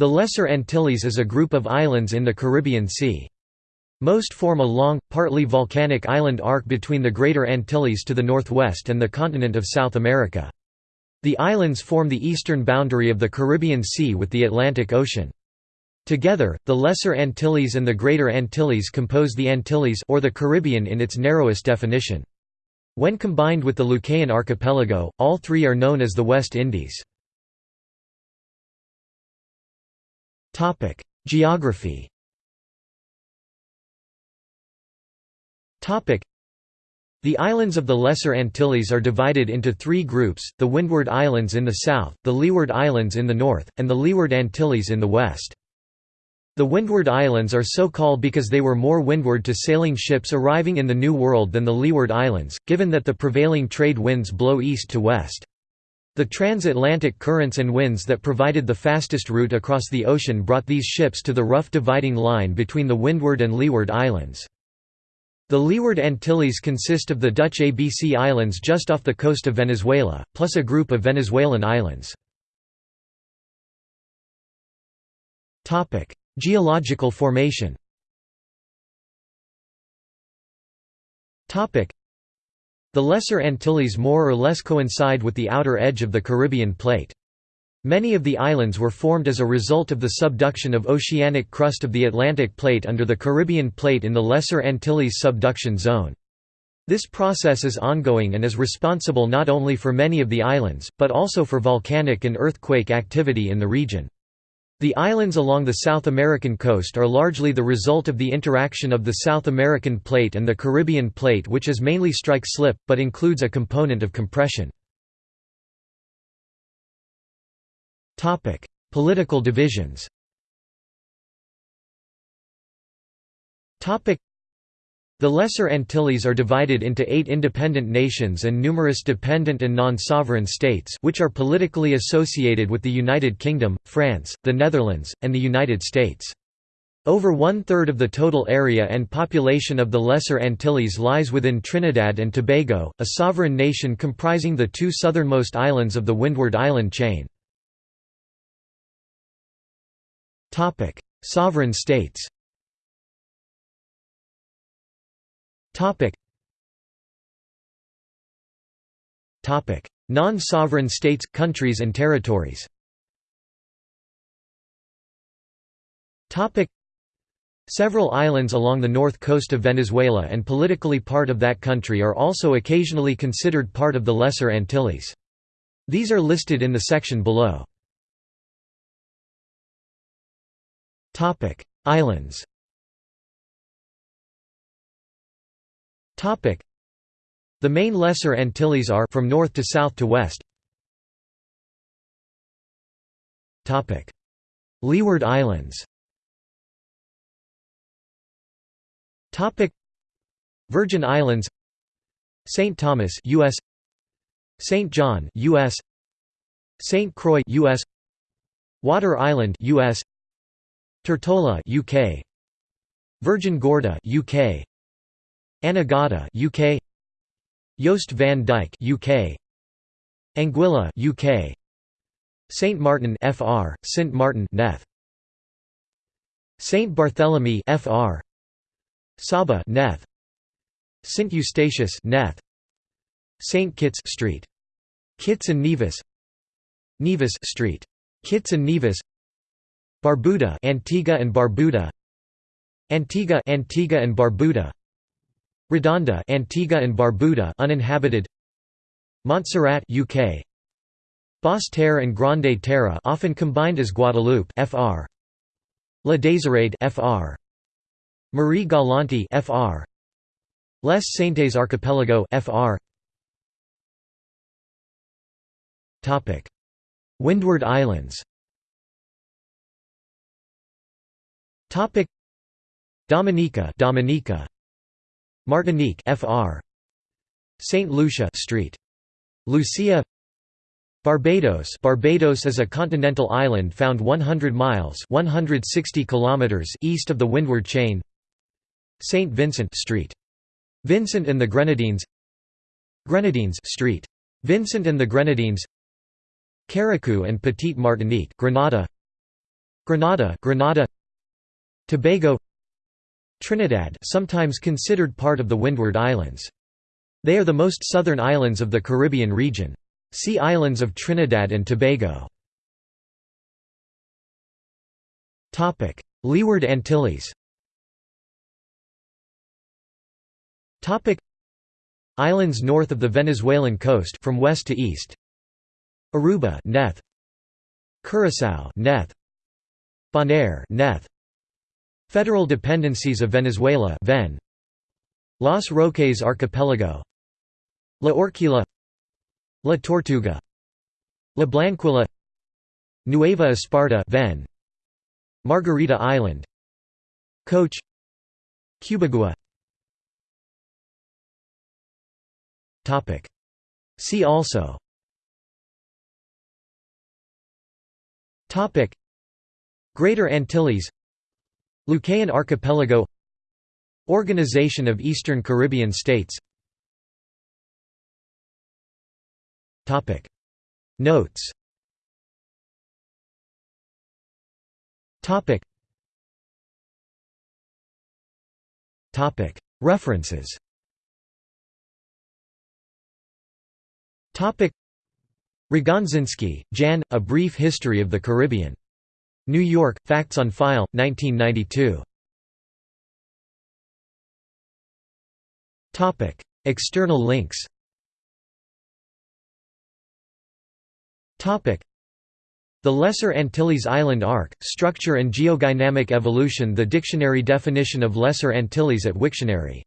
The Lesser Antilles is a group of islands in the Caribbean Sea. Most form a long, partly volcanic island arc between the Greater Antilles to the northwest and the continent of South America. The islands form the eastern boundary of the Caribbean Sea with the Atlantic Ocean. Together, the Lesser Antilles and the Greater Antilles compose the Antilles or the Caribbean in its narrowest definition. When combined with the Lucayan archipelago, all three are known as the West Indies. Geography the islands of the Lesser Antilles are divided into three groups, the Windward Islands in the south, the Leeward Islands in the north, and the Leeward Antilles in the west. The Windward Islands are so called because they were more windward to sailing ships arriving in the New World than the Leeward Islands, given that the prevailing trade winds blow east to west. The transatlantic currents and winds that provided the fastest route across the ocean brought these ships to the rough dividing line between the Windward and Leeward Islands. The Leeward Antilles consist of the Dutch ABC Islands just off the coast of Venezuela, plus a group of Venezuelan islands. Geological formation the Lesser Antilles more or less coincide with the outer edge of the Caribbean plate. Many of the islands were formed as a result of the subduction of oceanic crust of the Atlantic Plate under the Caribbean Plate in the Lesser Antilles subduction zone. This process is ongoing and is responsible not only for many of the islands, but also for volcanic and earthquake activity in the region. The islands along the South American coast are largely the result of the interaction of the South American Plate and the Caribbean Plate which is mainly strike-slip, but includes a component of compression. Political divisions the Lesser Antilles are divided into eight independent nations and numerous dependent and non-sovereign states which are politically associated with the United Kingdom, France, the Netherlands, and the United States. Over one-third of the total area and population of the Lesser Antilles lies within Trinidad and Tobago, a sovereign nation comprising the two southernmost islands of the Windward Island chain. Sovereign states. Topic. Topic: Non-sovereign states, countries and territories. Topic. Several islands along the north coast of Venezuela and politically part of that country are also occasionally considered part of the Lesser Antilles. These are listed in the section below. Topic: Islands. The main Lesser Antilles are from north to south to west. Topic: Leeward Islands. Topic: Virgin Islands. St. Thomas, US. St. John, US. St. Croix, US. Water Island, US. Tortola UK Virgin Gorda UK Anegada UK Jost van Dyke UK Anguilla UK Saint Martin FR Saint Martin Neth. Saint Barthélemy FR Saba Neth. Saint Eustatius Neth. Saint Kitts Street. Kitts and Nevis. Nevis Street. Kitts and Nevis. Barbuda Antigua and Barbuda. Antigua Antigua and Barbuda Redonda Antigua and Barbuda uninhabited. Montserrat UK Basse Terre and Grande Terre often combined as Guadeloupe FR La Désirade FR Marie Galante FR Les Saintes Archipelago FR Topic. Windward Islands. Topic. Dominica Dominica Martinique FR Saint Lucia Street. Lucia Barbados. Barbados is a continental island found 100 miles 160 kilometers east of the Windward Chain. Saint Vincent Street. Vincent and the Grenadines. Grenadines Street. Vincent and the Grenadines. Carriacou and Petite Martinique Grenada. Grenada Grenada. Tobago Trinidad sometimes considered part of the Windward Islands. They are the most southern islands of the Caribbean region. See Islands of Trinidad and Tobago. Leeward Antilles Islands north of the Venezuelan coast from west to east Aruba Neth Curaçao Neth Bonaire Neth Federal dependencies of Venezuela Ven. Los Roques Archipelago. La Orquilla La Tortuga. La Blanquilla. Nueva Esparta Ven. Margarita Island. Coche. Cubagua See also. Greater Antilles Lucayan Archipelago Organization of Eastern Caribbean States. Notes. References. Rogozinski, Jan, A Brief History of the Caribbean. New York, Facts on File, 1992. External links. The Lesser Antilles Island Arc, Structure and Geodynamic Evolution The dictionary definition of Lesser Antilles at Wiktionary